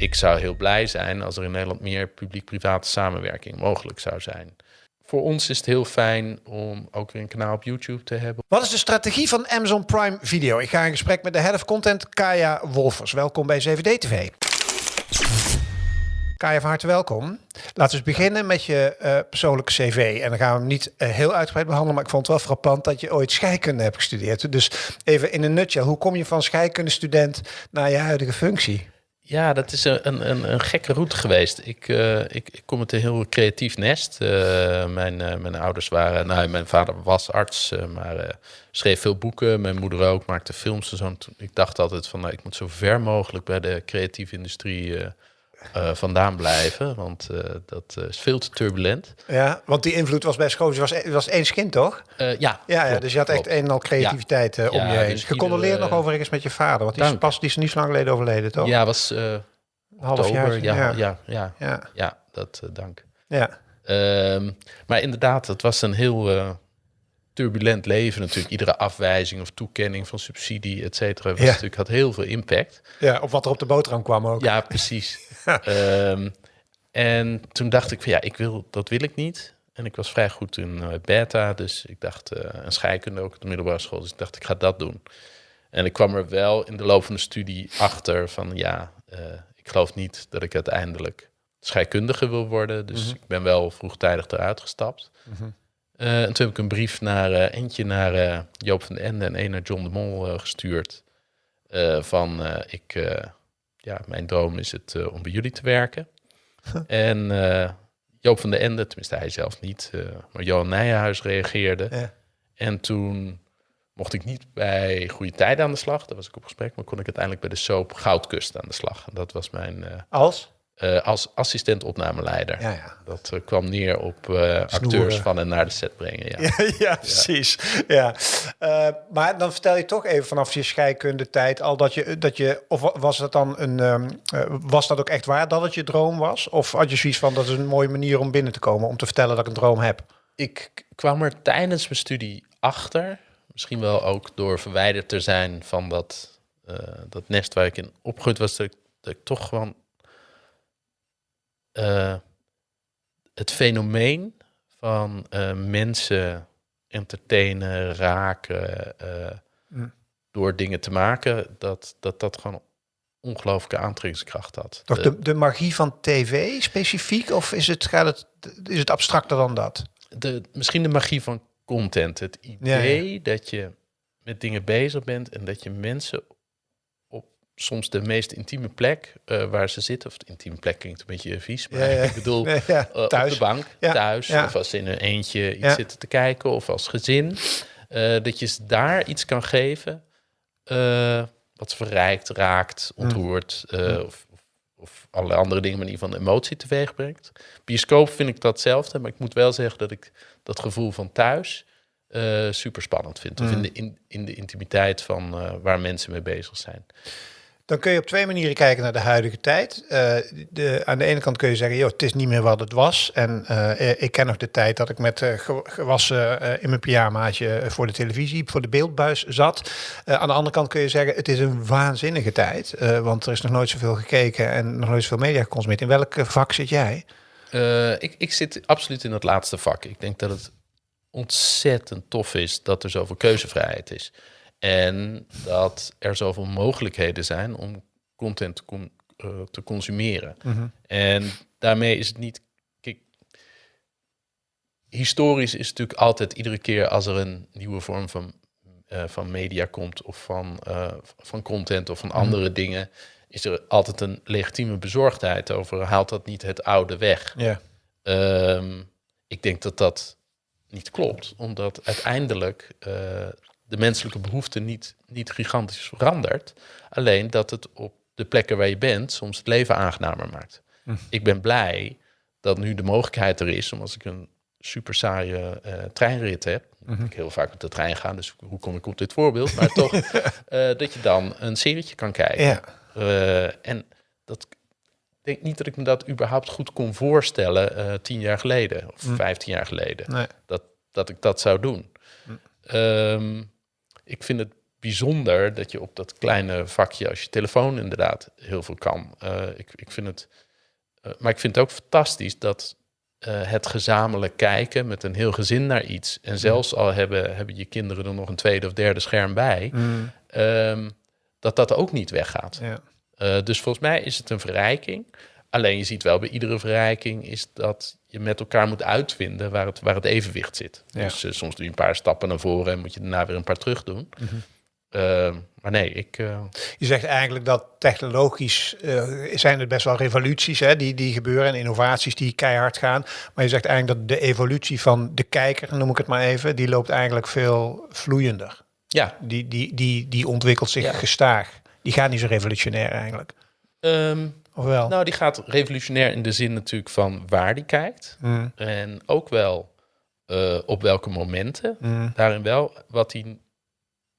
ik zou heel blij zijn als er in Nederland meer publiek-private samenwerking mogelijk zou zijn. Voor ons is het heel fijn om ook weer een kanaal op YouTube te hebben. Wat is de strategie van Amazon Prime Video? Ik ga in gesprek met de head of content, Kaya Wolfers. Welkom bij 7D TV. Kaya, van harte welkom. Laten we beginnen met je uh, persoonlijke cv. En dan gaan we hem niet uh, heel uitgebreid behandelen, maar ik vond het wel frappant dat je ooit scheikunde hebt gestudeerd. Dus even in een nutshell, hoe kom je van scheikundestudent naar je huidige functie? Ja, dat is een, een, een gekke route geweest. Ik, uh, ik, ik, kom uit een heel creatief nest. mijn, mijn ouders waren, nou, mijn vader was arts, maar schreef veel boeken. Mijn moeder ook, maakte films en zo. Ik dacht altijd van, nou, ik moet zo ver mogelijk bij de creatieve industrie uh, vandaan blijven, want uh, dat uh, is veel te turbulent. Ja, want die invloed was bij school, was, was één kind, toch? ja, ja, ja, dus je had echt een en al creativiteit ja. om je heen. Dus Gecondoleerd nog overigens met je vader, want die is pas die is niet zo lang geleden overleden, toch? Ja, was half jaar. Ja, ja, ja, ja, ja. ja dat dank. Ja. Um, maar inderdaad, het was een heel turbulent leven natuurlijk. Iedere afwijzing of toekenning van subsidie, et cetera, was natuurlijk had heel veel impact. Ja, op wat er op de boterham kwam ook. Ja, precies. um, en toen dacht ik van ja, ik wil, dat wil ik niet. En ik was vrij goed in uh, beta, dus ik dacht, uh, een scheikunde ook op de middelbare school. Dus ik dacht, ik ga dat doen. En ik kwam er wel in de loop van de studie achter van ja, uh, ik geloof niet dat ik uiteindelijk scheikundige wil worden. Dus mm -hmm. ik ben wel vroegtijdig eruit gestapt. Mm -hmm. Uh, en toen heb ik een brief naar uh, eentje naar uh, Joop van den Ende en een naar John de Mol gestuurd. van ik, ja, mijn droom is het om bij jullie te werken. en Joop van den Ende, tenminste hij zelf niet, maar Johan Nijenhuis reageerde. Ja. En toen mocht ik niet bij Goede Tijden aan de slag. Daar was ik op gesprek, maar kon ik uiteindelijk bij de soap Goudkust aan de slag. En dat was mijn... Als? Uh, als assistent opnameleider. Ja, ja. Dat uh, kwam neer op uh, acteurs van en naar de set brengen. Ja, ja, ja precies. Ja. maar dan vertel je toch even vanaf je scheikunde tijd al dat je, dat je of was dat dan een, um, was dat ook echt waar dat het je droom was? Of had je zoiets van dat is een mooie manier om binnen te komen, om te vertellen dat ik een droom heb? Ik kwam er tijdens mijn studie achter, misschien wel ook door verwijderd te zijn van dat, dat nest waar ik in opgegroeid was, dat ik, dat ik toch gewoon uh, het fenomeen van uh, mensen entertainen, raken, mm. door dingen te maken, dat dat, dat gewoon ongelooflijke aantrekkingskracht had. Toch de, de magie van tv specifiek, of is het, gaat het, is het abstracter dan dat? De, misschien de magie van content. Het idee ja, ja. dat je met dingen bezig bent en dat je mensen soms de meest intieme plek uh, waar ze zitten. Of de intieme plek klinkt een beetje vies, maar ja, ik bedoel ja, uh, op de bank, thuis. Of als ze in een eentje iets zitten te kijken. Of als gezin. Uh, dat je daar iets kan geven wat verrijkt, raakt, mm. ontroert. Mm. Of, of alle andere dingen, maar in ieder geval emotie teweeg brengt. Bioscoop vind ik dat hetzelfde. Maar ik moet wel zeggen dat ik dat gevoel van thuis... super spannend vind. Mm. Of in de, in, in de intimiteit van waar mensen mee bezig zijn. Dan kun je op twee manieren kijken naar de huidige tijd. Uh, de, aan de ene kant kun je zeggen, joh, het is niet meer wat het was. En uh, ik ken nog de tijd dat ik met uh, gewassen in mijn pyjamaatje voor de televisie, voor de beeldbuis zat. aan de andere kant kun je zeggen, het is een waanzinnige tijd. want er is nog nooit zoveel gekeken en nog nooit zoveel media geconsumeerd. In welk vak zit jij? ik, ik zit absoluut in het laatste vak. Ik denk dat het ontzettend tof is dat er zoveel keuzevrijheid is. En dat er zoveel mogelijkheden zijn om content te, uh, te consumeren. Mm -hmm. En daarmee is het niet. Kijk, historisch is het natuurlijk altijd iedere keer als er een nieuwe vorm van, uh, van media komt, of van, uh, van content of van mm -hmm. andere dingen, is er altijd een legitieme bezorgdheid over. Haalt dat niet het oude weg? Yeah. Um, ik denk dat dat niet klopt, omdat uiteindelijk de menselijke behoefte niet, niet gigantisch verandert. Alleen dat het op de plekken waar je bent soms het leven aangenamer maakt. Hm. Ik ben blij dat nu de mogelijkheid er is om als ik een super saaie uh, treinrit heb. Mm Ik heel vaak met de trein ga, dus hoe kom ik op dit voorbeeld? Maar toch, uh, dat je dan een serietje kan kijken. Ja. Uh, en dat ik denk niet dat ik me dat überhaupt goed kon voorstellen tien jaar geleden of mm. vijftien jaar geleden. Nee. Dat, dat ik dat zou doen. Mm. Um, ik vind het bijzonder dat je op dat kleine vakje als je telefoon inderdaad heel veel kan. Uh, ik, ik vind het, uh, maar ik vind het ook fantastisch dat uh, het gezamenlijk kijken met een heel gezin naar iets. En zelfs al hebben, hebben je kinderen er nog een tweede of derde scherm bij, mm. um, dat dat ook niet weggaat. Ja. dus volgens mij is het een verrijking. Alleen je ziet wel bij iedere verrijking is dat je met elkaar moet uitvinden waar het, waar het evenwicht zit. Ja. Dus soms doe je een paar stappen naar voren en moet je daarna weer een paar terug doen. Mm -hmm. Uh, maar nee, ik. Uh... Je zegt eigenlijk dat technologisch uh, zijn er best wel revoluties hè, die, die gebeuren en innovaties die keihard gaan. Maar je zegt eigenlijk dat de evolutie van de kijker, noem ik het maar even, die loopt eigenlijk veel vloeiender. Ja. Die, die, die, die ontwikkelt zich ja. gestaag. Die gaat niet zo revolutionair eigenlijk. Um, of wel? Nou, die gaat revolutionair in de zin natuurlijk van waar die kijkt. Mm. En ook wel uh, op welke momenten. Mm. Daarin wel wat hij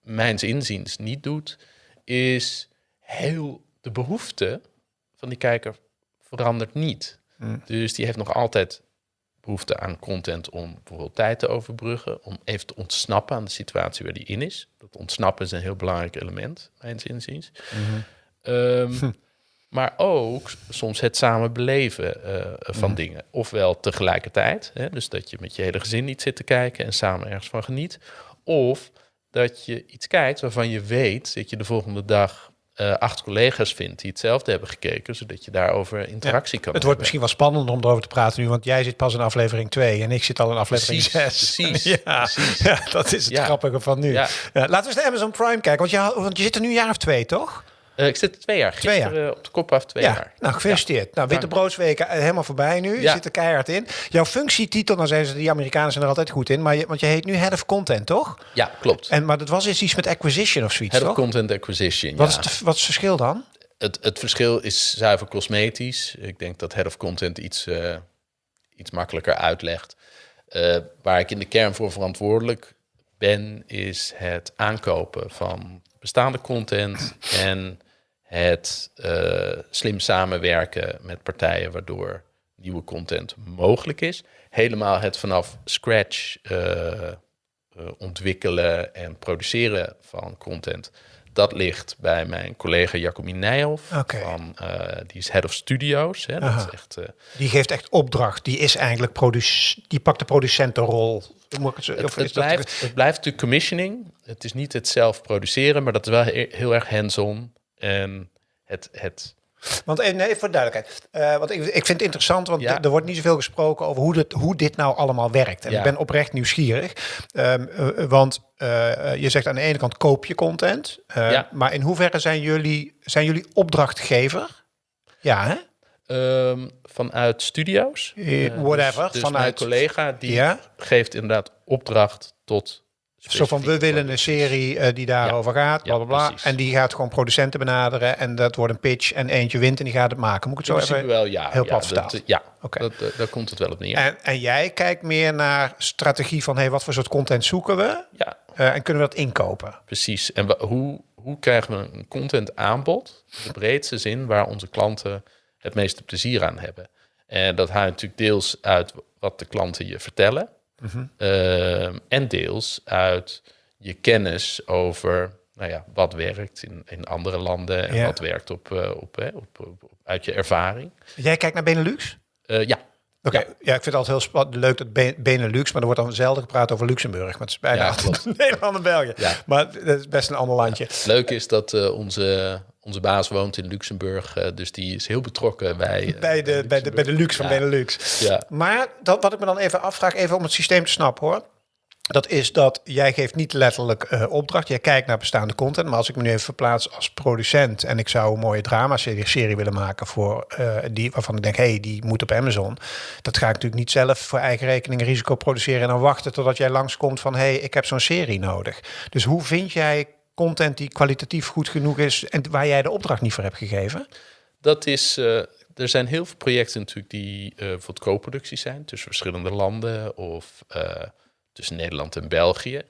mijns inziens niet doet, is heel de behoefte van die kijker verandert niet. Mm. Dus die heeft nog altijd behoefte aan content om bijvoorbeeld tijd te overbruggen, om even te ontsnappen aan de situatie waar die in is. Dat ontsnappen is een heel belangrijk element, mijns inziens. Mm-hmm. Um, hm. Maar ook soms het samen beleven uh, van dingen. Ofwel tegelijkertijd, hè, dus dat je met je hele gezin niet zit te kijken en samen ergens van geniet. Of dat je iets kijkt waarvan je weet dat je de volgende dag uh, acht collega's vindt die hetzelfde hebben gekeken, zodat je daarover interactie ja, kan Het wordt misschien wel spannend om erover te praten nu, want jij zit pas in aflevering 2 en ik zit al in aflevering 6. Precies, ja, precies. ja, dat is het grappige van nu. Ja. laten we eens naar Amazon Prime kijken, want je, want je zit er nu een jaar of twee, toch? Uh, ik zit twee jaar. Gisteren twee jaar. op de kop af twee ja. jaar. Nou, gefeliciteerd. Ja. Nou, Witte Broodsweken uh, helemaal voorbij nu. Je zit er keihard in. Jouw functietitel, dan zijn ze, die Amerikanen zijn er altijd goed in. Maar je, want je heet nu Head of Content, toch? Ja, klopt. En, maar dat was eens iets met acquisition of zoiets, Head toch? of Content Acquisition, wat, is het, wat is het verschil dan? Het, het verschil is zuiver cosmetisch. Ik denk dat Head of Content iets, uh, iets makkelijker uitlegt. Uh, waar ik in de kern voor verantwoordelijk ben, is het aankopen van bestaande content en het uh, slim samenwerken met partijen waardoor nieuwe content mogelijk is. Helemaal het vanaf scratch uh, uh, ontwikkelen en produceren van content. Dat ligt bij mijn collega Jacomien Nijhoff. Okay. Van, die is head of studios. Hè, dat is echt, die geeft echt opdracht. Die is eigenlijk die pakt de producentenrol. Het, het, het, blijft, het blijft natuurlijk commissioning. Het is niet het zelf produceren, maar dat is wel heel erg hands-on. En het, het want even, nee, voor duidelijkheid. Uh, want ik, ik vind het interessant, want ja. er wordt niet zoveel gesproken over hoe, dit, hoe dit nou allemaal werkt. En ja. ik ben oprecht nieuwsgierig. Um, uh, want uh, je zegt aan de ene kant koop je content. ja. Maar in hoeverre zijn jullie, zijn jullie opdrachtgever? Ja, hè? Um, vanuit studio's. whatever. Dus, dus vanuit mijn collega die geeft inderdaad opdracht tot zo van, we willen een serie uh, die daarover ja. gaat, bla bla bla. en die gaat gewoon producenten benaderen en dat wordt een pitch en eentje wint en die gaat het maken. Moet ik het zo even wel, ja, heel plat ja, dat, ja, okay. dat, uh, daar komt het wel op neer. En, en jij kijkt meer naar strategie van, hey, wat voor soort content zoeken we? Ja. Uh, en kunnen we dat inkopen? Precies. En hoe, hoe krijgen we een content aanbod, in de breedste zin, waar onze klanten het meeste plezier aan hebben? En dat haalt natuurlijk deels uit wat de klanten je vertellen. Mm -hmm. uh, en deels uit je kennis over nou ja, wat werkt in, in andere landen en ja. wat werkt op, uh, op, hè, op, op, op, uit je ervaring. Jij kijkt naar Benelux? Uh, ja. Oké, okay. ja. ja. ik vind het altijd heel leuk dat Benelux, maar er wordt dan zelden gepraat over Luxemburg. Maar het is bijna ja, altijd Nederland en België. Ja. Maar dat is best een ander landje. Leuk is dat uh, onze, onze baas woont in Luxemburg, uh, dus die is heel betrokken bij... Bij, de, bij, de, bij de luxe van Benelux. Ja. Maar dat, wat ik me dan even afvraag, even om het systeem te snappen hoor. Dat is dat jij geeft niet letterlijk uh, opdracht. Jij kijkt naar bestaande content. Maar als ik me nu even verplaats als producent en ik zou een mooie drama-serie serie willen maken voor uh, die waarvan ik denk, hé, hey, die moet op Amazon. Dat ga ik natuurlijk niet zelf voor eigen rekening risico produceren en dan wachten totdat jij langskomt van, hé, hey, ik heb zo'n serie nodig. Dus hoe vind jij content die kwalitatief goed genoeg is en waar jij de opdracht niet voor hebt gegeven? Dat is. Uh, er zijn heel veel projecten natuurlijk die uh, voor co-producties zijn tussen verschillende landen of uh, tussen Nederland en België,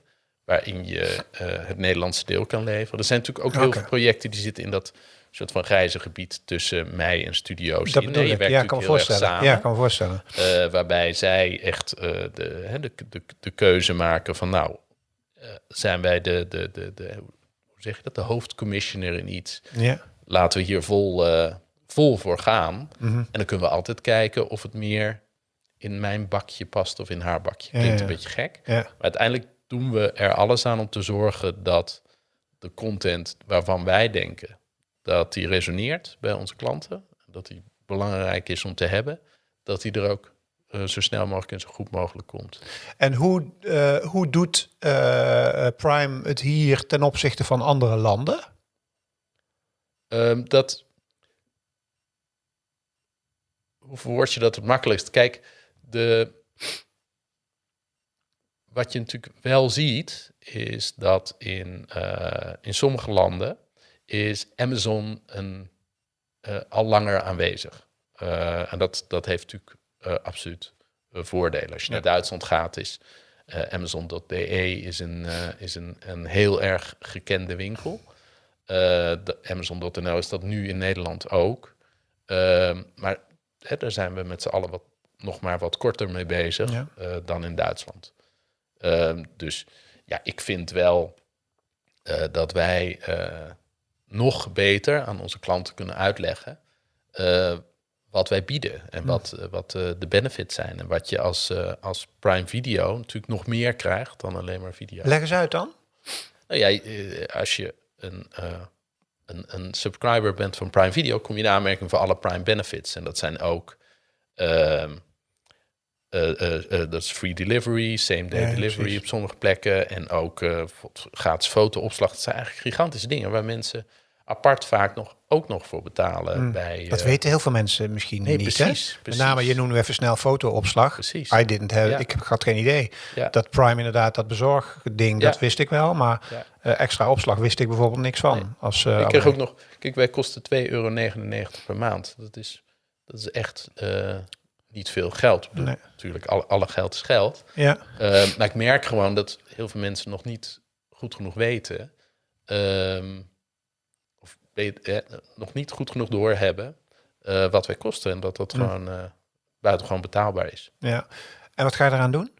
waarin je het Nederlandse deel kan leveren. Er zijn natuurlijk ook okay. heel veel projecten die zitten in dat soort van grijze gebied tussen mij en studio's. Dat bedoel Nee, je werkt Ja, kan me voorstellen. samen. Ja, kan me voorstellen. Waarbij zij echt de, de, de, de keuze maken van nou, uh, zijn wij de, de, de, de, zeg je dat, de hoofdcommissioner in iets. Ja. Laten we hier vol, eh, vol voor gaan. Mhm. En dan kunnen we altijd kijken of het meer in mijn bakje past of in haar bakje. Ja, Klinkt ja. een beetje gek. Ja. Maar uiteindelijk doen we er alles aan om te zorgen dat de content waarvan wij denken dat die resoneert bij onze klanten, dat die belangrijk is om te hebben, dat die er ook eh, zo snel mogelijk en zo goed mogelijk komt. En hoe, eh, hoe doet eh, Prime het hier ten opzichte van andere landen? Ehm, dat. Hoe verwoord je dat het makkelijkst? Kijk, de. Wat je natuurlijk wel ziet, is dat in, in sommige landen is Amazon een, al langer aanwezig. En dat, dat heeft natuurlijk absoluut eh, voordelen. Als je Ja. naar Duitsland gaat, is eh, Amazon.de is, een, eh, is een, een heel erg gekende winkel. Eh, de Amazon.nl is dat nu in Nederland ook. Ehm, maar hè, daar zijn we met z'n allen wat, nog maar wat korter mee bezig Ja. eh, dan in Duitsland. Ehm, dus ja, ik vind wel eh, dat wij eh, nog beter aan onze klanten kunnen uitleggen eh, wat wij bieden en wat, eh, wat eh, de benefits zijn. En wat je als, eh, als Prime Video natuurlijk nog meer krijgt dan alleen maar video. Leg eens uit dan. Nou ja, als je een, een, een subscriber bent van Prime Video, kom je in aanmerking voor alle Prime benefits. En dat zijn ook. ehm, eh, eh, eh, dat is free delivery, same day Ja, delivery precies. op sommige plekken. En ook gratis fotoopslag. Dat zijn eigenlijk gigantische dingen waar mensen apart vaak nog, ook nog voor betalen. bij, Mm, Dat eh, weten heel veel mensen misschien nee, niet. precies, hè? Met precies. name, je noemde even snel fotoopslag. Precies. I didn't have, Ja. Ik heb had geen idee. Ja. Dat Prime inderdaad, dat bezorgding, Ja. dat wist ik wel. Maar eh, extra opslag wist ik bijvoorbeeld niks van. Nee. Als, eh, Ik kreeg ook nog, kijk, wij kosten 2,99 euro per maand. Dat is, dat is echt niet veel geld. Ik bedoel, Nee. Natuurlijk, alle, alle geld is geld. Ja, maar ik merk gewoon dat heel veel mensen nog niet goed genoeg weten. ehm, of eh, nog niet goed genoeg doorhebben eh wat wij kosten. En dat dat gewoon eh buitengewoon betaalbaar is. ja. En wat ga je eraan doen?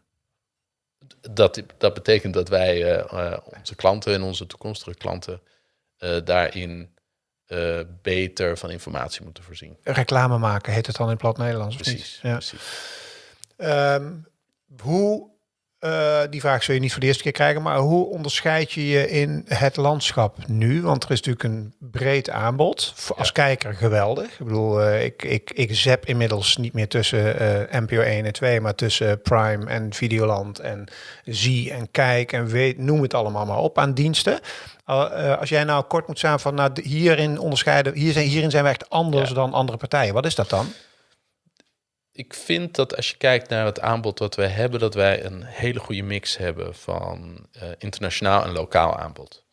Dat, dat betekent dat wij eh, onze klanten en onze toekomstige klanten daarin beter van informatie moeten voorzien. Reclame maken heet het dan in plat Nederlands. Precies, Ja. precies. Ehm, hoe, eh, die vraag zul je niet voor de eerste keer krijgen, maar hoe onderscheid je je in het landschap nu? Want er is natuurlijk een breed aanbod. Voor- Als Ja. kijker geweldig. Ik bedoel, eh, ik, ik, ik zap inmiddels niet meer tussen eh NPO 1 en 2, maar tussen Prime en Videoland en zie en kijk en weet, noem het allemaal maar op aan diensten. Uh, uh, als jij nou kort moet staan van, nou, hierin onderscheiden, hier zijn, hierin zijn we echt anders Ja. dan andere partijen. Wat is dat dan? Ik vind dat als je kijkt naar het aanbod wat wij hebben, dat wij een hele goede mix hebben van eh, internationaal en lokaal aanbod.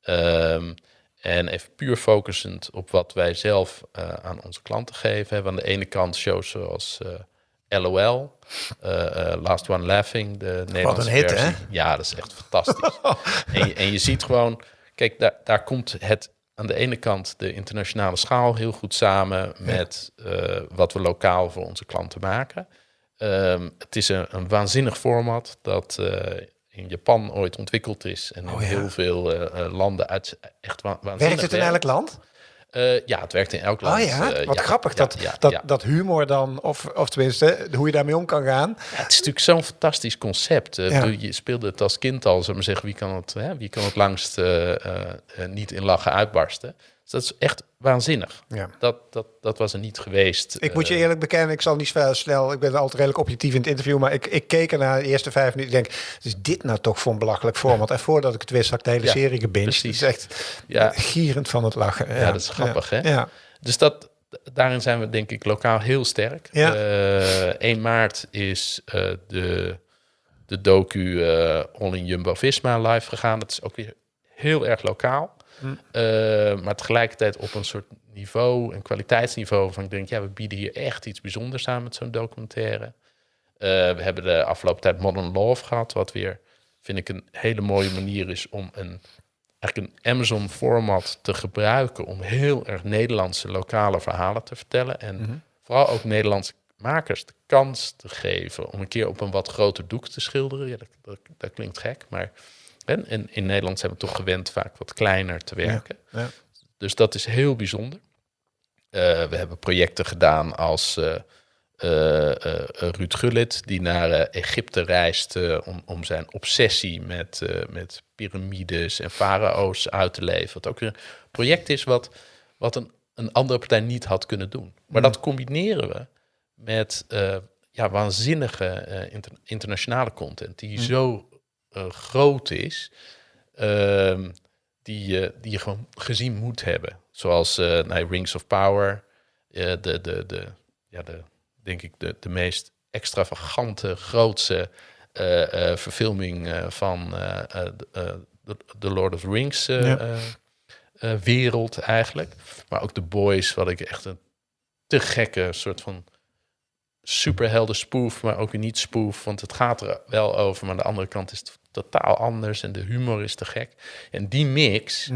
Ehm, en even puur focusend op wat wij zelf eh, aan onze klanten geven. Hebben aan de ene kant shows zoals LOL, eh, Last One Laughing, de Nederlandse hit, versie. hè? Ja, dat is echt fantastisch. en, je, en je ziet gewoon, kijk, daar, daar komt het aan de ene kant de internationale schaal heel goed samen met eh, wat we lokaal voor onze klanten maken. Ehm, het is een, een waanzinnig format dat eh, in Japan ooit ontwikkeld is en in Oh ja. heel veel eh, landen uit echt wa waanzinnig Werkt het in elk land? Eh, ja, het werkt in elk land. Oh ja, Eh, wat grappig ja, dat, ja, dat, ja. dat humor dan, of, of tenminste, hoe je daarmee om kan gaan. Het is natuurlijk zo'n fantastisch concept. Eh, bedoel, Je speelde het als kind al, ik maar zeggen, wie kan het, hè, wie kan het langst niet in lachen uitbarsten? Dus dat is echt waanzinnig. Ja. Dat, dat, dat was er niet geweest. Ik moet je Eh, eerlijk bekennen, ik zal niet snel, ik ben altijd redelijk objectief in het interview, maar ik, ik keek er naar de eerste vijf minuten. Ik denk, is dit nou toch voor een belachelijk format? En voordat ik het wist, had ik de hele Ja, serie gebinged. Precies. is echt Ja. gierend van het lachen. Ja, dat is grappig, hè? Ja. Dus dat, daarin zijn we denk ik lokaal heel sterk. Ja. Eh, 1 maart is eh, de, de docu eh All in Jumbo-Visma live gegaan. Dat is ook weer heel erg lokaal. Hm. Eh, maar tegelijkertijd op een soort niveau, een kwaliteitsniveau van ik denk, ja, we bieden hier echt iets bijzonders aan met zo'n documentaire. Eh, we hebben de afgelopen tijd Modern Love gehad, wat weer, vind ik, een hele mooie manier is om een, eigenlijk een Amazon-format te gebruiken om heel erg Nederlandse lokale verhalen te vertellen. En Mhm. vooral ook Nederlandse makers de kans te geven om een keer op een wat groter doek te schilderen. Ja, dat, dat, dat klinkt gek, maar En, en in Nederland zijn we toch gewend vaak wat kleiner te werken. ja. Dus dat is heel bijzonder. Eh, we hebben projecten gedaan als eh, Ruud Gullit, die naar Egypte reist om, om zijn obsessie met, met piramides en farao's uit te leven. Wat ook weer een project is wat, wat een, een andere partij niet had kunnen doen. Maar dat combineren we met ja, waanzinnige inter- internationale content die zo eh, groot is, ehm, die, je die je gewoon gezien moet hebben. Zoals eh nou, Rings of Power, eh, de, de, de, ja, de, denk ik de, de meest extravagante, grootste eh, eh, verfilming eh, van eh, eh, de- eh, de de Lord of the Rings eh, Ja. eh, eh, wereld eigenlijk. Maar ook The Boys, wat ik echt een te gekke soort van superhelden spoof, maar ook weer niet spoof, want het gaat er wel over, maar aan de andere kant is het totaal anders en de humor is te gek. En die mix,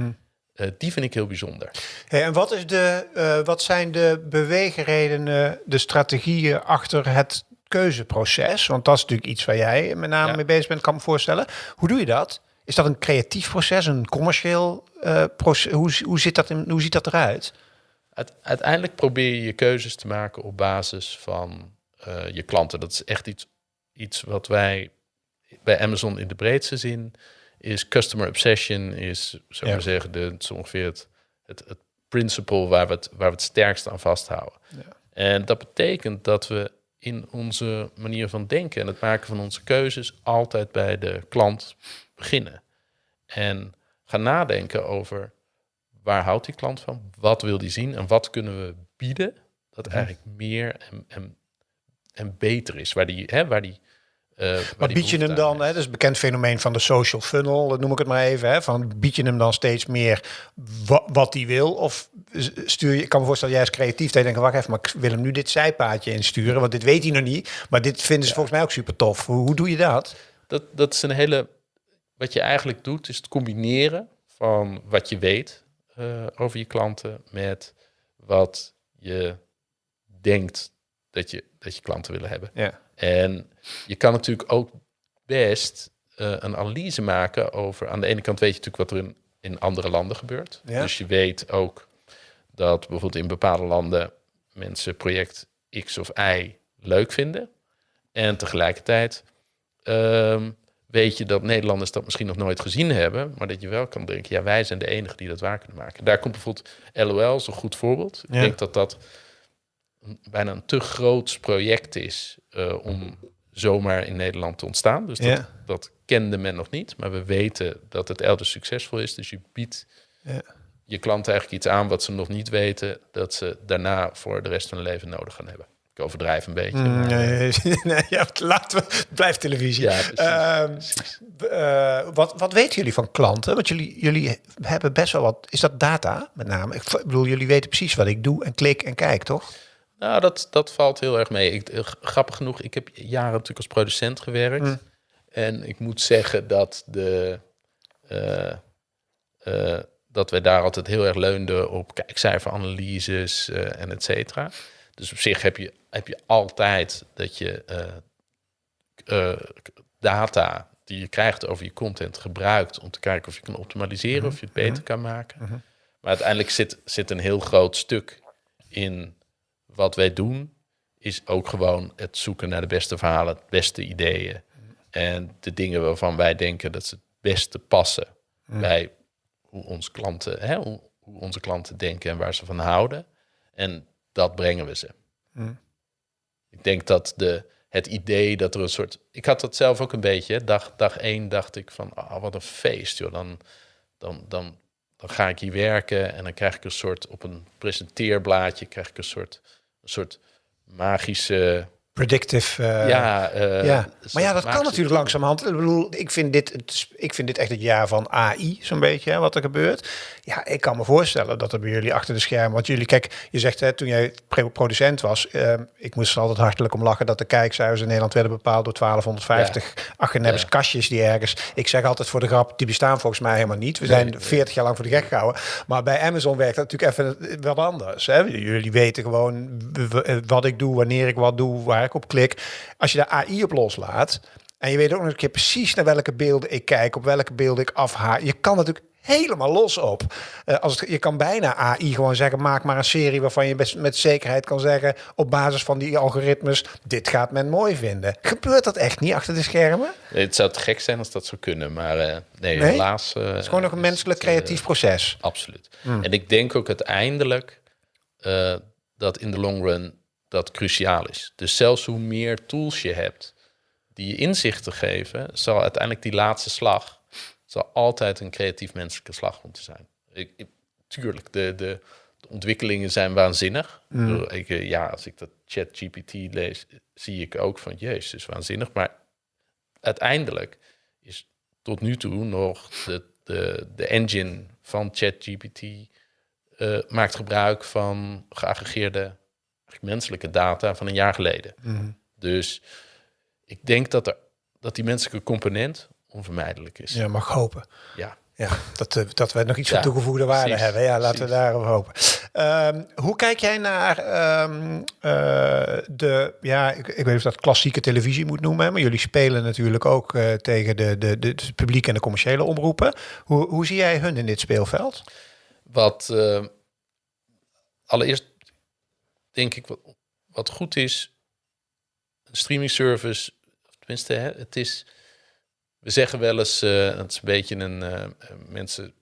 eh, die vind ik heel bijzonder. Hey, en wat, is de, eh, wat zijn de beweegredenen, de strategieën achter het keuzeproces? Want dat is natuurlijk iets waar jij met name Ja. mee bezig bent, kan me voorstellen. Hoe doe je dat? Is dat een creatief proces, een commercieel eh, proces? Hoe, hoe, zit dat in, hoe ziet dat eruit? Uite- uiteindelijk probeer je je keuzes te maken op basis van je klanten. Dat is echt iets, iets wat wij bij Amazon in de breedste zin is customer obsession, is zou ik Ja. maar zeggen, de, het is ongeveer het, het, het principle waar we het, waar we het sterkst aan vasthouden. En dat betekent dat we in onze manier van denken en het maken van onze keuzes altijd bij de klant beginnen. En gaan nadenken over waar houdt die klant van? Wat wil die zien? En wat kunnen we bieden dat eigenlijk meer en, en, en beter is? Waar die, hè, waar die, eh, Maar bied je hem dan, hè, dat is een bekend fenomeen van de social funnel, dat noem ik het maar even, hè, van bied je hem dan steeds meer wa- wat hij wil? Of stuur je, ik kan me voorstellen, jij is creatief, dat je denkt, wacht even, maar ik wil hem nu dit zijpaadje insturen, want dit weet hij nog niet, maar dit vinden ze volgens mij ook super tof. Hoe, hoe doe je dat? Dat, dat is een hele. Wat je eigenlijk doet, is het combineren van wat je weet eh, over je klanten met wat je denkt dat je, dat je klanten willen hebben. Ja. En je kan natuurlijk ook best eh, een analyse maken over. Aan de ene kant weet je natuurlijk wat er in, in andere landen gebeurt. Ja. Dus je weet ook dat bijvoorbeeld in bepaalde landen mensen project X of Y leuk vinden. En tegelijkertijd ehm, weet je dat Nederlanders dat misschien nog nooit gezien hebben, maar dat je wel kan denken, ja, wij zijn de enigen die dat waar kunnen maken. Daar komt bijvoorbeeld LOL als een goed voorbeeld. Ja. Ik denk dat dat bijna een te groots project is eh, om zomaar in Nederland te ontstaan. Dus dat, Ja. dat kende men nog niet, maar we weten dat het elders succesvol is. Dus je biedt Ja. je klanten eigenlijk iets aan wat ze nog niet weten, dat ze daarna voor de rest van hun leven nodig gaan hebben. Ik overdrijf een beetje. maar, Nee, nee, ja, laten we, het blijft televisie. Ja, precies, Ehm, eh, wat, wat weten jullie van klanten? Want jullie, jullie hebben best wel wat, is dat data met name? Ik bedoel, jullie weten precies wat ik doe en klik en kijk, toch? Nou, dat, dat valt heel erg mee. Ik, eh, grappig genoeg, ik heb jaren natuurlijk als producent gewerkt. Mm. En ik moet zeggen dat, de, eh, eh, dat wij daar altijd heel erg leunden op kijkcijferanalyses eh, en et cetera. Dus op zich heb je, heb je altijd dat je data die je krijgt over je content gebruikt om te kijken of je kan optimaliseren, of je het beter kan maken. Maar uiteindelijk zit, zit een heel groot stuk in wat wij doen, is ook gewoon het zoeken naar de beste verhalen, de beste ideeën. En de dingen waarvan wij denken dat ze het beste passen bij hoe, onze klanten, hè, hoe, hoe onze klanten denken en waar ze van houden. En dat brengen we ze. Ik denk dat de, het idee dat er een soort... Ik had dat zelf ook een beetje. hè. Dag, dag één dacht ik van, ah, wat een feest, joh. Dan, dan, dan, dan ga ik hier werken en dan krijg ik een soort... Op een presenteerblaadje krijg ik een soort, soort magische... Predictive. eh, ja, eh, ja. een Maar ja, dat kan natuurlijk langzamerhand. Ik bedoel, ik vind dit, het ik vind dit echt het jaar van AI, zo'n beetje, hè, wat er gebeurt. Ja, ik kan me voorstellen dat er bij jullie achter de schermen... Want jullie, kijk, je zegt hè, toen jij producent was... eh, ik moest er altijd hartelijk om lachen dat de kijkcijfers in Nederland werden bepaald door 1250 Achenebbes Ja. kastjes die ergens... Ik zeg altijd voor de grap, die bestaan volgens mij helemaal niet. We Nee, zijn nee. 40 jaar lang voor de gek gehouden. Maar bij Amazon werkt dat natuurlijk even wat anders. Hè? Jullie weten gewoon wat ik doe, wanneer ik wat doe, waar ik op klik. Als je daar AI op loslaat, En je weet ook nog een keer precies naar welke beelden ik kijk, op welke beelden ik afhaak. Je kan natuurlijk helemaal los op. Uh, als het, je kan bijna AI gewoon zeggen, maak maar een serie waarvan je best met zekerheid kan zeggen, op basis van die algoritmes, dit gaat men mooi vinden. Gebeurt dat echt niet achter de schermen? Nee, het zou te gek zijn als dat zou kunnen, maar uh, nee, nee, helaas. Uh, het is gewoon nog een menselijk creatief proces. Absoluut. Hmm. En ik denk ook uiteindelijk dat in de long run dat cruciaal is. Dus zelfs hoe meer tools je hebt die je inzichten geven, zal uiteindelijk die laatste slag zal altijd een creatief menselijke slag moeten zijn. Ik, tuurlijk, de, de, de, ontwikkelingen zijn waanzinnig. Mm. Ik, eh, ja, als ik dat chat GPT lees, zie ik ook van, jezus, is waanzinnig. Maar uiteindelijk is tot nu toe nog de, de, de engine van ChatGPT uh, maakt gebruik van geaggregeerde menselijke data van een jaar geleden. Mm. Dus ik denk dat, er, dat die menselijke component onvermijdelijk is. Ja, mag hopen. Ja. Ja, dat, uh, dat we nog iets van toegevoegde waarde hebben. Ja, laten we daarop hopen. Um, hoe kijk jij naar um, uh, de, ja, ik, ik weet of dat klassieke televisie moet noemen, maar jullie spelen natuurlijk ook uh, tegen de, de, de, de publiek en de commerciële omroepen. Hoe, hoe zie jij hun in dit speelveld? Wat allereerst denk ik wat, wat goed is, een streaming service, tenminste, hè, het is we zeggen wel eens, uh, het is een beetje een, uh, mensen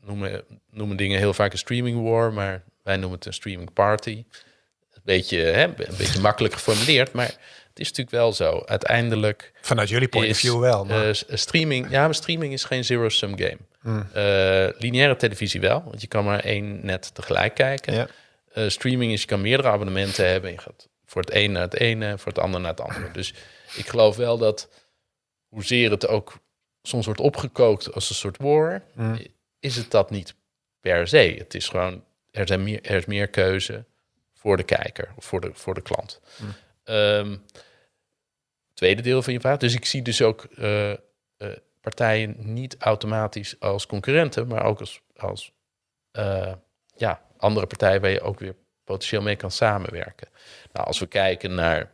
noemen, noemen dingen heel vaak een streaming war, maar wij noemen het een streaming party. Een beetje, hè, een beetje makkelijk geformuleerd, maar het is natuurlijk wel zo. Uiteindelijk. Vanuit jullie point of view wel. Maar. Uh, streaming, ja, maar streaming is geen zero-sum game. Mm. lineaire televisie wel, want je kan maar één net tegelijk kijken. Ja. Streaming is, je kan meerdere abonnementen hebben. Je gaat voor het een naar het ene, voor het ander naar het andere. Dus ik geloof wel dat hoezeer het ook soms wordt opgekookt als een soort war, mm. is het dat niet per se. Het is gewoon, er, zijn meer, er is meer keuze voor de kijker of voor de, voor de klant. Mm. Ehm, tweede deel van je vraag. Dus ik zie dus ook uh, uh, partijen niet automatisch als concurrenten, maar ook als, als uh, ja, andere partijen waar je ook weer potentieel mee kan samenwerken. Nou, als we kijken naar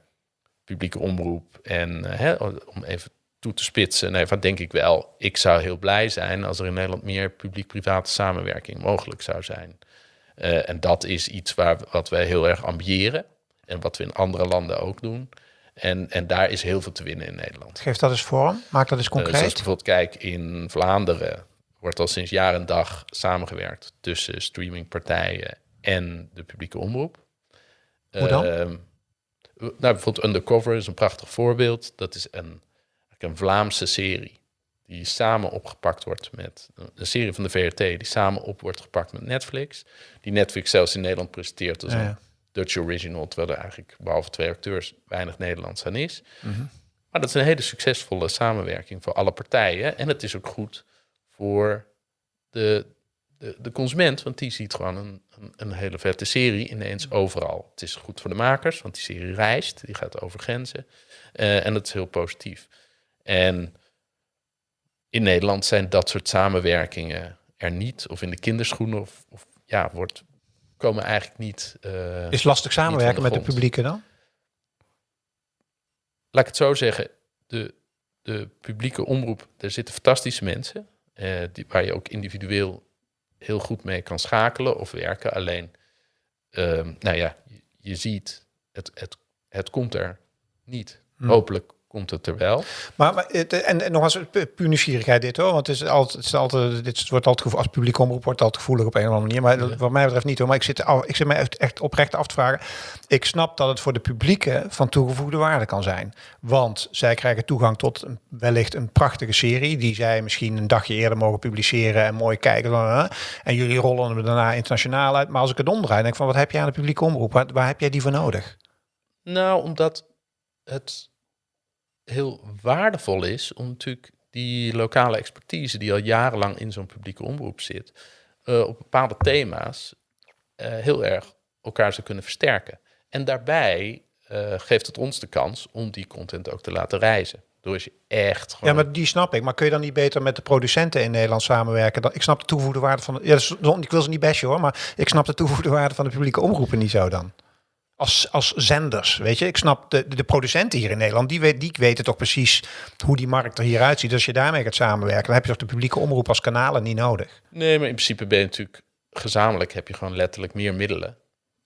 publieke omroep en hè, om even toe te spitsen. Nee, van denk ik wel. Ik zou heel blij zijn als er in Nederland meer publiek-private samenwerking mogelijk zou zijn. Uh, en dat is iets waar, wat wij heel erg ambiëren. En wat we in andere landen ook doen. En, en daar is heel veel te winnen in Nederland. Geef dat eens vorm. Maak dat eens concreet. Uh, zoals bijvoorbeeld, kijk, in Vlaanderen wordt al sinds jaar en dag samengewerkt tussen streamingpartijen en de publieke omroep. Hoe dan? Uh, nou, bijvoorbeeld Undercover is een prachtig voorbeeld. Dat is een een Vlaamse serie die samen opgepakt wordt met een serie van de VRT die samen op wordt gepakt met Netflix. Die Netflix zelfs in Nederland presenteert als een Dutch original, terwijl er eigenlijk behalve twee acteurs weinig Nederlands aan is. Mhm. Maar dat is een hele succesvolle samenwerking voor alle partijen. En het is ook goed voor de, de, de consument, want die ziet gewoon een, een, een, hele vette serie ineens overal. Het is goed voor de makers, want die serie reist, die gaat over grenzen. Uh, en dat is heel positief. En in Nederland zijn dat soort samenwerkingen er niet, of in de kinderschoenen, of, of ja, wordt, komen eigenlijk niet. Uh, is lastig samenwerken met de publieke dan? Laat ik het zo zeggen, de, de publieke omroep, er zitten fantastische mensen, uh, die, waar je ook individueel heel goed mee kan schakelen of werken. Alleen, uh, nou ja, je, je, ziet, het, het, het komt er niet. Hm. Hopelijk komt het er wel. Maar, maar en, en nog eens puur nieuwsgierigheid dit hoor, want het is altijd, het is altijd dit wordt altijd als publiek omroep wordt altijd gevoelig op een of andere manier, maar ja. wat mij betreft niet hoor. Maar ik zit, ik zit mij echt, echt oprecht af te vragen. Ik snap dat het voor de publieke van toegevoegde waarde kan zijn, want zij krijgen toegang tot een, wellicht een prachtige serie die zij misschien een dagje eerder mogen publiceren en mooi kijken. En jullie rollen hem daarna internationaal uit. Maar als ik het omdraai, denk ik van wat heb jij aan de publieke omroep? Waar, waar heb jij die voor nodig? Nou, omdat het heel waardevol is om natuurlijk die lokale expertise die al jarenlang in zo'n publieke omroep zit, uh, op bepaalde thema's uh, heel erg elkaar zou kunnen versterken. En daarbij uh, geeft het ons de kans om die content ook te laten reizen. Door je echt gewoon... Ja, maar die snap ik. Maar kun je dan niet beter met de producenten in Nederland samenwerken? Dan, ik snap de toegevoegde waarde van... Ja, ik wil ze niet bashen hoor, maar ik snap de toegevoegde waarde van de publieke omroepen niet zo dan. Als, als zenders, weet je. Ik snap de, de producenten hier in Nederland, die, weet, die weten toch precies hoe die markt er hieruit ziet. Als je daarmee gaat samenwerken, dan heb je toch de publieke omroep als kanalen niet nodig. Nee, maar in principe ben je natuurlijk gezamenlijk heb je gewoon letterlijk meer middelen.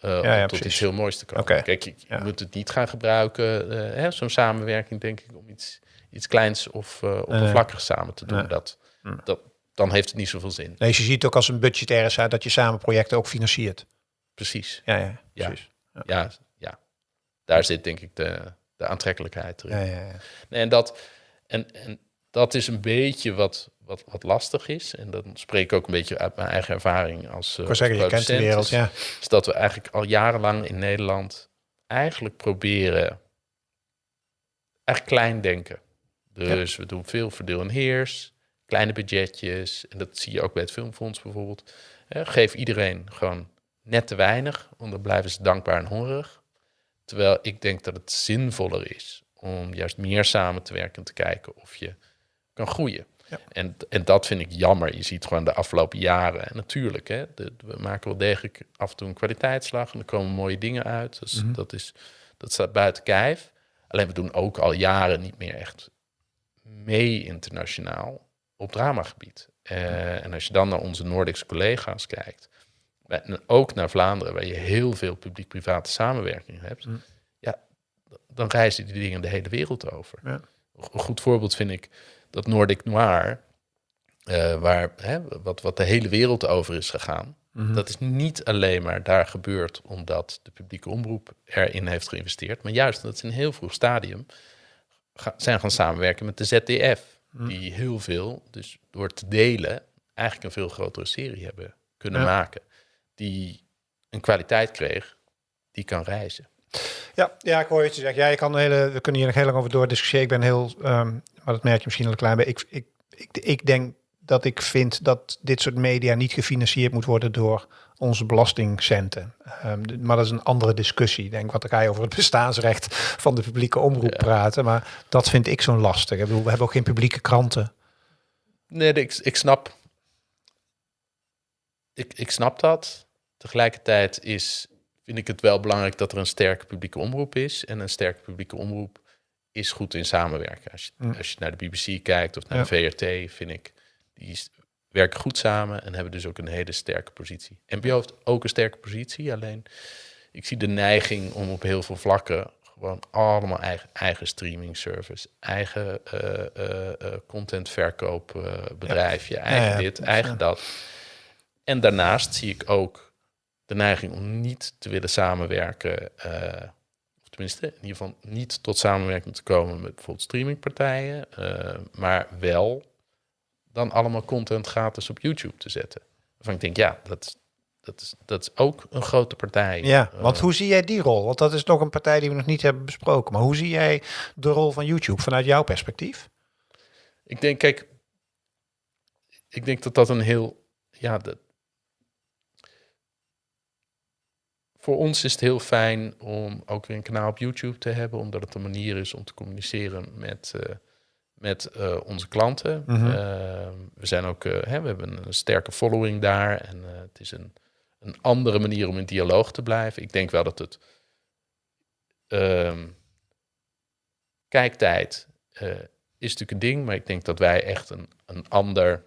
Uh, Ja, ja, om tot precies. iets heel moois te komen. Kijk, je, Ja. moet het niet gaan gebruiken, eh, hè, zo'n samenwerking, denk ik, om iets, iets kleins of eh oppervlakkigs samen te doen. Dat, dat, dan heeft het niet zoveel zin. Nee, je ziet ook als een budgetaire site dat je samen projecten ook financiert. Precies. Ja, ja, Ja. precies. Ja, ja. daar zit denk ik de, de aantrekkelijkheid erin. Ja, ja. Nee, en, dat, en, en dat is een beetje wat, wat, wat lastig is. En dan spreek ik ook een beetje uit mijn eigen ervaring als. Uh, wou zeggen, je kent de wereld, ja. Is dat we eigenlijk al jarenlang in Nederland eigenlijk proberen echt klein denken. Dus we doen veel verdeel en heers, kleine budgetjes. En dat zie je ook bij het Filmfonds bijvoorbeeld. Eh, geef iedereen gewoon net te weinig, want dan blijven ze dankbaar en hongerig. Terwijl ik denk dat het zinvoller is om juist meer samen te werken en te kijken of je kan groeien. Ja. En, en dat vind ik jammer. Je ziet gewoon de afgelopen jaren. En natuurlijk, hè, de- we maken wel degelijk af en toe een kwaliteitsslag. En er komen mooie dingen uit. Dus Mhm. dat, is, dat staat buiten kijf. Alleen we doen ook al jaren niet meer echt mee internationaal op dramagebied. Eh, en als je dan naar onze Noordische collega's kijkt, en ook naar Vlaanderen, waar je heel veel publiek-private samenwerking hebt, Mm. ja, dan reizen die dingen de hele wereld over. Ja. Een goed voorbeeld vind ik dat Nordic Noir, eh, waar, hè, wat, wat de hele wereld over is gegaan. Mhm. Dat is niet alleen maar daar gebeurd omdat de publieke omroep erin heeft geïnvesteerd, maar juist omdat ze in een heel vroeg stadium ga- zijn gaan samenwerken met de ZDF, Mm. die heel veel, dus door te delen, eigenlijk een veel grotere serie hebben kunnen Ja. maken, die een kwaliteit kreeg die kan reizen. Ja, ja, ik hoor je zeggen. Ja, je kan hele, we kunnen hier nog heel lang over doordiscussiëren. Ik ben heel, ehm, maar dat merk je misschien al een klein beetje. Ik, ik, ik, ik denk dat ik vind dat dit soort media niet gefinancierd moet worden door onze belastingcenten. Ehm, maar dat is een andere discussie. Ik denk, wat dan ga je over het bestaansrecht van de publieke omroep Ja. praten. Maar dat vind ik zo'n lastig. Ik bedoel, we hebben ook geen publieke kranten. Nee, ik, ik snap. Ik, ik snap dat. Tegelijkertijd is, vind ik het wel belangrijk dat er een sterke publieke omroep is. En een sterke publieke omroep is goed in samenwerken. Als je, Mm. als je naar de BBC kijkt of naar Ja. de VRT, vind ik, die werken goed samen en hebben dus ook een hele sterke positie. NPO heeft ook een sterke positie, alleen ik zie de neiging om op heel veel vlakken gewoon allemaal eigen, eigen streaming service, eigen eh, contentverkoopbedrijfje, eigen Ja, ja, dit, eigen dat. En daarnaast zie ik ook de neiging om niet te willen samenwerken, eh, of tenminste in ieder geval niet tot samenwerking te komen met bijvoorbeeld streamingpartijen, eh, maar wel dan allemaal content gratis op YouTube te zetten. Waarvan ik denk, ja, dat, dat, is, dat is ook een grote partij. Ja, Eh, want hoe zie jij die rol? Want dat is nog een partij die we nog niet hebben besproken. Maar hoe zie jij de rol van YouTube vanuit jouw perspectief? Ik denk, kijk, ik denk dat dat een heel, ja, dat, voor ons is het heel fijn om ook weer een kanaal op YouTube te hebben, omdat het een manier is om te communiceren met, eh, met eh, onze klanten. Mhm. Eh, we zijn ook, hè, we hebben een sterke following daar en het is een, een andere manier om in dialoog te blijven. Ik denk wel dat het ehm, kijktijd is natuurlijk een ding, maar ik denk dat wij echt een, een ander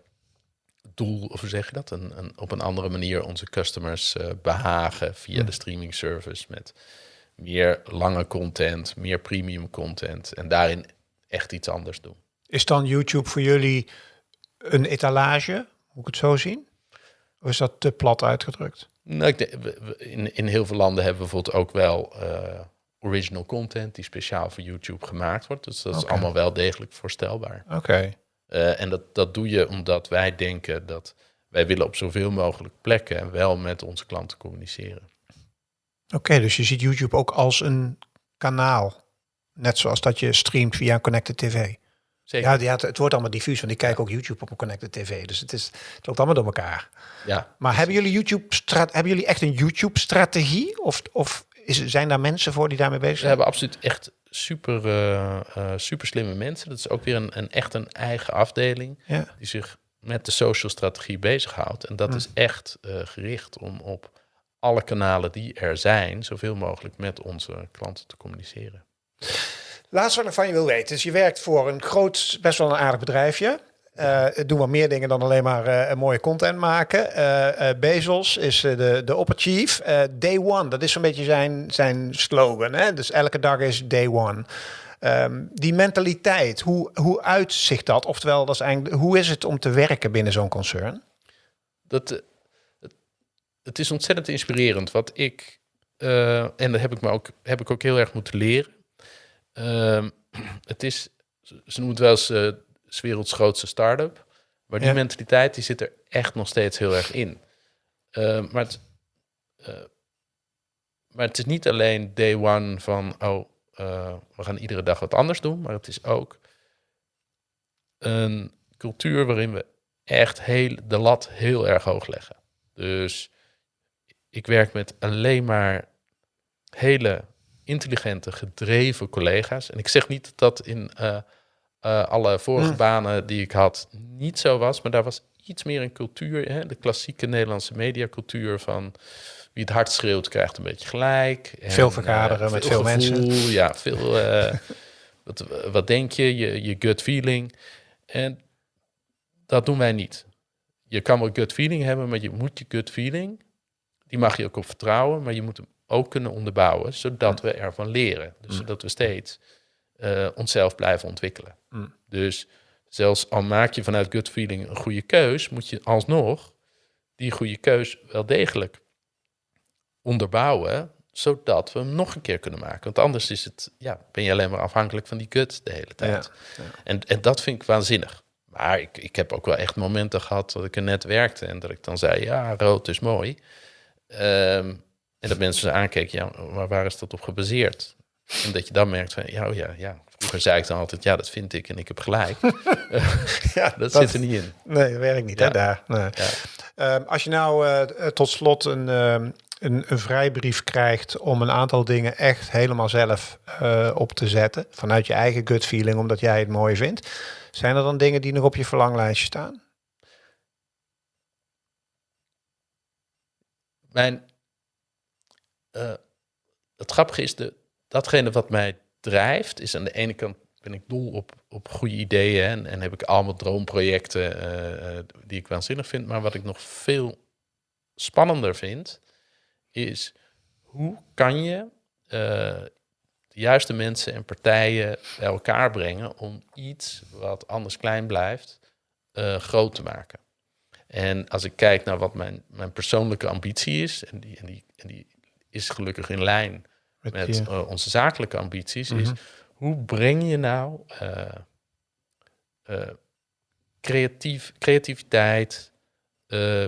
doel, of hoe zeg je dat, een, een, op een andere manier onze customers eh, behagen via Hm. de streaming service met meer lange content, meer premium content en daarin echt iets anders doen. Is dan YouTube voor jullie een etalage? Moet ik het zo zien? Of is dat te plat uitgedrukt? Nou, ik denk, in, in heel veel landen hebben we bijvoorbeeld ook wel eh, original content die speciaal voor YouTube gemaakt wordt. Dus dat is allemaal wel degelijk voorstelbaar. Oké. En dat, dat doe je omdat wij denken dat wij willen op zoveel mogelijk plekken wel met onze klanten communiceren. Oké, dus je ziet YouTube ook als een kanaal. Net zoals dat je streamt via een connected tv. Zeker. Ja, ja het, het wordt allemaal diffuus, want ik kijk ook YouTube op een connected tv. Dus het, is, het loopt allemaal door elkaar. Ja. Maar hebben jullie, YouTube hebben jullie echt een YouTube-strategie? Of, of is, zijn daar mensen voor die daarmee bezig We zijn? hebben absoluut echt super, eh, eh, super slimme mensen. Dat is ook weer een, een echt een eigen afdeling Ja. die zich met de social strategie bezighoudt. En dat is echt eh, gericht om op alle kanalen die er zijn, zoveel mogelijk met onze klanten te communiceren. Laatst wat ik van je wil weten, is je werkt voor een groot, best wel een aardig bedrijfje. Uh, doen wel meer dingen dan alleen maar uh, mooie content maken. Uh, Bezos is de, de opper chief. day one, dat is zo'n beetje zijn, zijn slogan. Hè? Dus elke dag is day one. Um, die mentaliteit, hoe, hoe uitzicht dat? Oftewel, dat is eigenlijk, hoe is het om te werken binnen zo'n concern? Dat, het, het is ontzettend inspirerend. Wat ik, en dat heb ik, me ook, heb ik ook heel erg moeten leren. Ehm, het is, ze noemen het wel eens is werelds grootste start-up. Maar die mentaliteit die zit er echt nog steeds heel erg in. Uh, maar, het, uh, maar het is niet alleen day one van, oh, uh, we gaan iedere dag wat anders doen. Maar het is ook een cultuur waarin we echt heel, de lat heel erg hoog leggen. Dus ik werk met alleen maar hele intelligente, gedreven collega's. En ik zeg niet dat in uh, alle vorige banen die ik had niet zo was. Maar daar was iets meer een cultuur, hè, de klassieke Nederlandse mediacultuur van wie het hard schreeuwt krijgt een beetje gelijk. En, veel vergaderen uh, met veel, mensen. Ja, veel. Uh, wat, wat denk je? je? Je gut feeling. En dat doen wij niet. Je kan wel gut feeling hebben, maar je moet je gut feeling, die mag je ook op vertrouwen, maar je moet hem ook kunnen onderbouwen, zodat we ervan leren. Dus mm. zodat we steeds uh, onszelf blijven ontwikkelen. Mm. Dus zelfs al maak je vanuit gut feeling een goede keus, moet je alsnog die goede keus wel degelijk onderbouwen, zodat we hem nog een keer kunnen maken. Want anders is het, ja, ben je alleen maar afhankelijk van die gut de hele tijd. Ja, En, en dat vind ik waanzinnig. Maar ik, ik heb ook wel echt momenten gehad dat ik er net werkte en dat ik dan zei, ja, rood is mooi. Um, en dat mensen aankeken, ja, maar waar is dat op gebaseerd? En dat je dan merkt van, ja, oh ja, ja. Vroeger zei ik dan altijd, ja, dat vind ik en ik heb gelijk. ja, dat, zit er niet in. Nee, dat werkt niet, hè, daar. Nee. Ja. Uh, als je nou uh, tot slot een, uh, een, een, vrijbrief krijgt om een aantal dingen echt helemaal zelf uh, op te zetten, vanuit je eigen gut feeling, omdat jij het mooi vindt, zijn er dan dingen die nog op je verlanglijstje staan? Mijn, het grappige is, de, datgene wat mij drijft, is aan de ene kant ben ik dol op, op goede ideeën en, en heb ik allemaal droomprojecten uh, die ik waanzinnig vind. Maar wat ik nog veel spannender vind, is hoe kan je uh, de juiste mensen en partijen bij elkaar brengen om iets wat anders klein blijft, groot te maken. En als ik kijk naar wat mijn, mijn persoonlijke ambitie is, en die, en, die, en die is gelukkig in lijn met, uh, onze zakelijke ambities, is mhm. hoe breng je nou uh, creatief, creativiteit,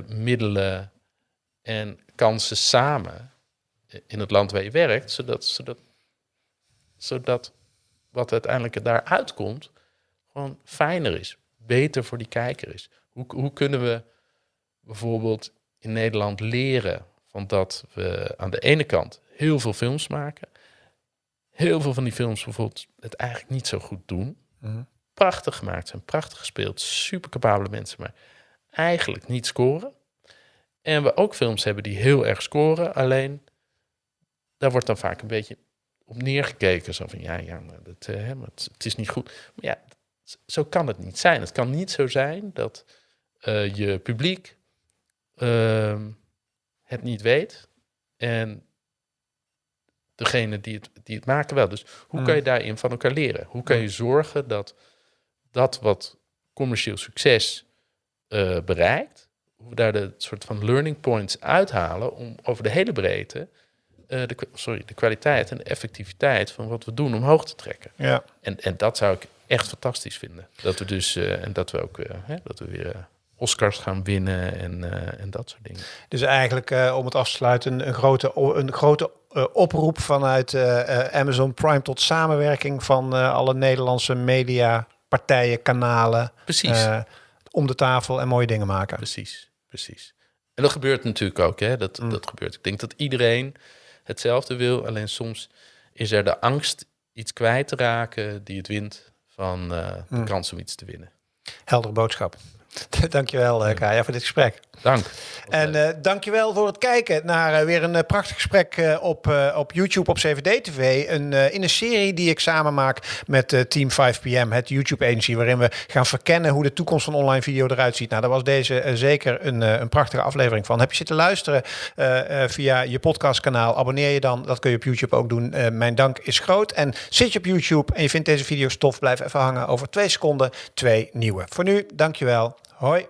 middelen en kansen samen in het land waar je werkt, zodat, zodat, zodat wat uiteindelijk daar uitkomt gewoon fijner is, beter voor die kijker is. Hoe, hoe kunnen we bijvoorbeeld in Nederland leren van dat we aan de ene kant heel veel films maken. Heel veel van die films bijvoorbeeld het eigenlijk niet zo goed doen. Mhm. Prachtig gemaakt zijn, prachtig gespeeld, super capabele mensen, maar eigenlijk niet scoren. En we ook films hebben die heel erg scoren, alleen daar wordt dan vaak een beetje op neergekeken. Zo van ja, ja dat, uh, het, het, is niet goed. Maar ja, zo kan het niet zijn. Het kan niet zo zijn dat uh, je publiek uh, het niet weet en degene die het, die het maken wel. Dus hoe kan je mm. daarin van elkaar leren? Hoe kan je zorgen dat dat wat commercieel succes uh, bereikt, hoe we daar de soort van learning points uithalen om over de hele breedte uh, de, sorry, de kwaliteit en de effectiviteit van wat we doen omhoog te trekken. Ja. En, en dat zou ik echt fantastisch vinden. Dat we dus, uh, en dat we ook hè, dat we weer Oscars gaan winnen en, en dat soort dingen. Dus eigenlijk, om het af te sluiten, een grote, een grote uh, oproep vanuit uh, Amazon Prime tot samenwerking van alle Nederlandse media, partijen, kanalen. Precies. om de tafel en mooie dingen maken. Precies, precies. En dat gebeurt natuurlijk ook, hè? Dat, mm. dat gebeurt. Ik denk dat iedereen hetzelfde wil, alleen soms is er de angst iets kwijt te raken die het wint van de mm. kans om iets te winnen. Heldere boodschap. Dankjewel, uh, Kaya, voor dit gesprek. Dank. En uh, dankjewel voor het kijken naar uh, weer een prachtig gesprek op, op YouTube op CVD-TV. Een, in een serie die ik samen maak met Team 5PM, het YouTube-agency, waarin we gaan verkennen hoe de toekomst van online video eruit ziet. Nou, daar was deze zeker een, een prachtige aflevering van. Heb je zitten luisteren via je podcastkanaal? Abonneer je dan. Dat kun je op YouTube ook doen. mijn dank is groot. En zit je op YouTube en je vindt deze video stof, blijf even hangen. Over twee seconden twee nieuwe. Voor nu, dankjewel. Hoi.